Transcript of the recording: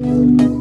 Música